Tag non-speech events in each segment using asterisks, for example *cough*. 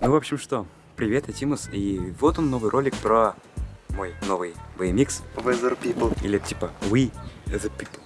Ну, в общем, что, привет, я Тимус, и вот он новый ролик про мой новый BMX. Weather People. Или типа We the People.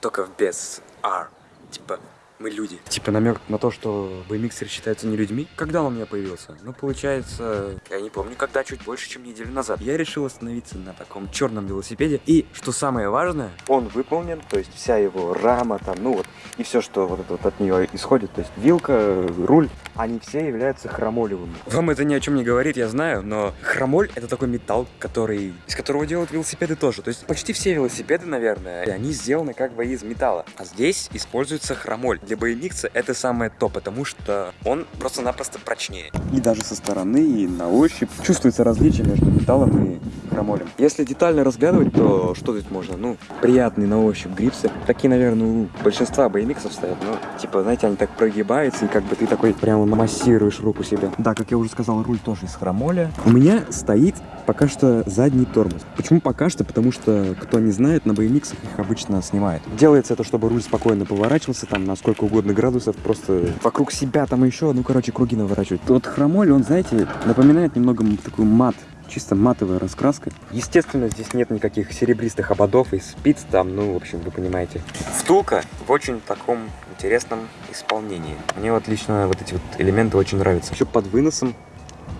Только без R. Типа мы люди. Типа намек на то, что BMXеры считаются не людьми. Когда он у меня появился? Ну, получается, я не помню, когда, чуть больше, чем неделю назад. Я решил остановиться на таком черном велосипеде. И, что самое важное, он выполнен, то есть вся его рама там, ну вот, и все, что вот это вот от нее исходит, то есть вилка, руль, они все являются хромолевыми. Вам это ни о чем не говорит, я знаю, но хромоль это такой металл, который, из которого делают велосипеды тоже. То есть почти все велосипеды, наверное, они сделаны как бы из металла. А здесь используется хромоль. Для BMX это самое то, потому что он просто-напросто прочнее. И даже со стороны, и на ощупь чувствуется различие между металлом и хромолем. Если детально разглядывать, то что тут можно? Ну, приятные на ощупь грипсы. Такие, наверное, у большинства BMX стоят. Ну, типа, знаете, они так прогибаются, и как бы ты такой прямо массируешь руку себе. Да, как я уже сказал, руль тоже из хромоля. У меня стоит пока что задний тормоз. Почему пока что? Потому что, кто не знает, на BMX их обычно снимают. Делается это, чтобы руль спокойно поворачивался, там, на сколько угодно градусов, просто вокруг себя там еще, ну, короче, круги наворачивать. Вот хромоль, он, знаете, напоминает немного такой мат чисто матовая раскраска. Естественно, здесь нет никаких серебристых ободов и спиц там, ну, в общем, вы понимаете. Втулка в очень таком интересном исполнении. Мне вот лично вот эти вот элементы очень нравятся. Еще под выносом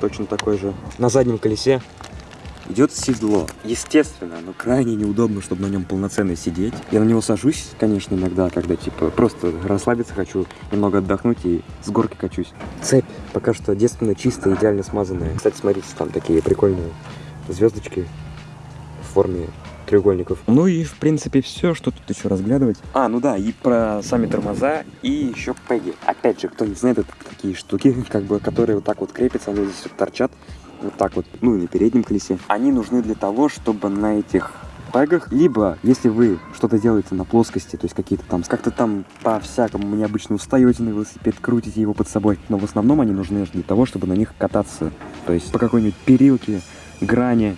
точно такой же. На заднем колесе идет седло. Естественно, но крайне неудобно, чтобы на нем полноценно сидеть. Я на него сажусь, конечно, иногда, когда типа просто расслабиться хочу, немного отдохнуть и с горки качусь. Цепь пока что девственно чистая, идеально смазанная. Кстати, смотрите, там такие прикольные звездочки в форме треугольников. Ну и, в принципе, все, что тут еще разглядывать. А, ну да, и про сами тормоза, и еще пеги. Опять же, кто не знает, это такие штуки, *laughs* как бы, которые вот так вот крепятся, они здесь вот торчат вот так вот, ну и на переднем колесе. Они нужны для того, чтобы на этих пегах, либо если вы что-то делаете на плоскости, то есть какие-то там, как-то там по-всякому необычно устаете на велосипед, крутите его под собой, но в основном они нужны для того, чтобы на них кататься, то есть по какой-нибудь перилке, грани,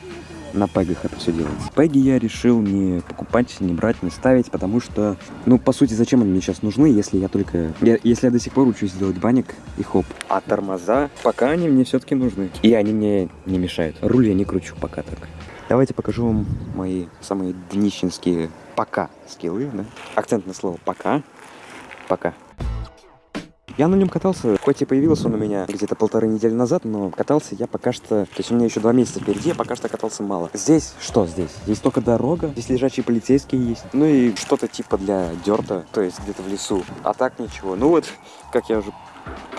на пегах это все делается. Пеги я решил не покупать, не брать, не ставить, потому что, ну, по сути, зачем они мне сейчас нужны, если я только... Я, если я до сих пор учусь делать баник и хоп. А тормоза, пока они мне все-таки нужны. И они мне не мешают. Руль я не кручу пока так. Давайте покажу вам мои самые днищенские пока скиллы, да? Акцент на слово пока. Пока. Я на нем катался, хоть и появился он у меня где-то полторы недели назад, но катался я пока что... То есть у меня еще два месяца впереди, я пока что катался мало. Здесь что здесь? Здесь только дорога, здесь лежачие полицейские есть. Ну и что-то типа для дерта, то есть где-то в лесу. А так ничего. Ну вот, как я уже...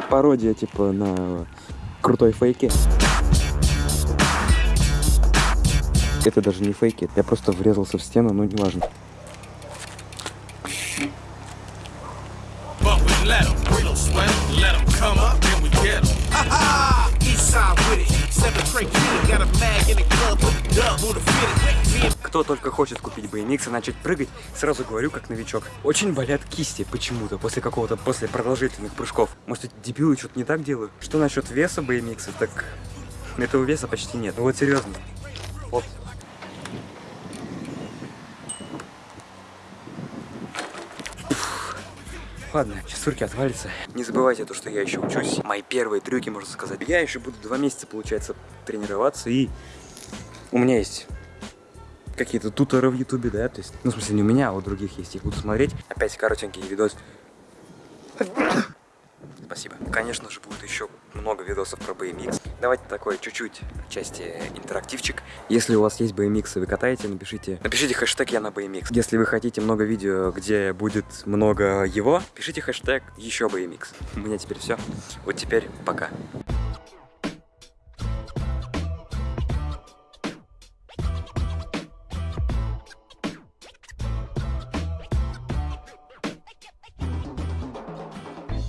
Пародия типа на крутой фейке. Это даже не фейки, я просто врезался в стену, но неважно. Don't sweat 'em. Let 'em come up, then we get 'em. Ha ha! East side with it. Кто только хочет купить BMX и начать прыгать, сразу говорю как новичок. Очень болят кисти почему-то после какого-то, после продолжительных прыжков. Может, эти дебилы что-то не так делают? Что насчет веса BMX? Так этого веса почти нет. Ну вот серьезно. Вот. Ладно, сейчас руки отвалятся. Не забывайте то, что я еще учусь. Мои первые трюки, можно сказать. Я еще буду два месяца, получается, тренироваться. И у меня есть какие-то туторы в ютубе, да, то есть, ну, в смысле, не у меня, а у других есть, их буду смотреть. Опять коротенький видос. Спасибо. Конечно же, будет еще много видосов про BMX. Давайте такой чуть-чуть части интерактивчик. Если у вас есть BMX и вы катаете, напишите, напишите хэштег я на BMX. Если вы хотите много видео, где будет много его, пишите хэштег еще BMX. У меня теперь все. Вот теперь пока.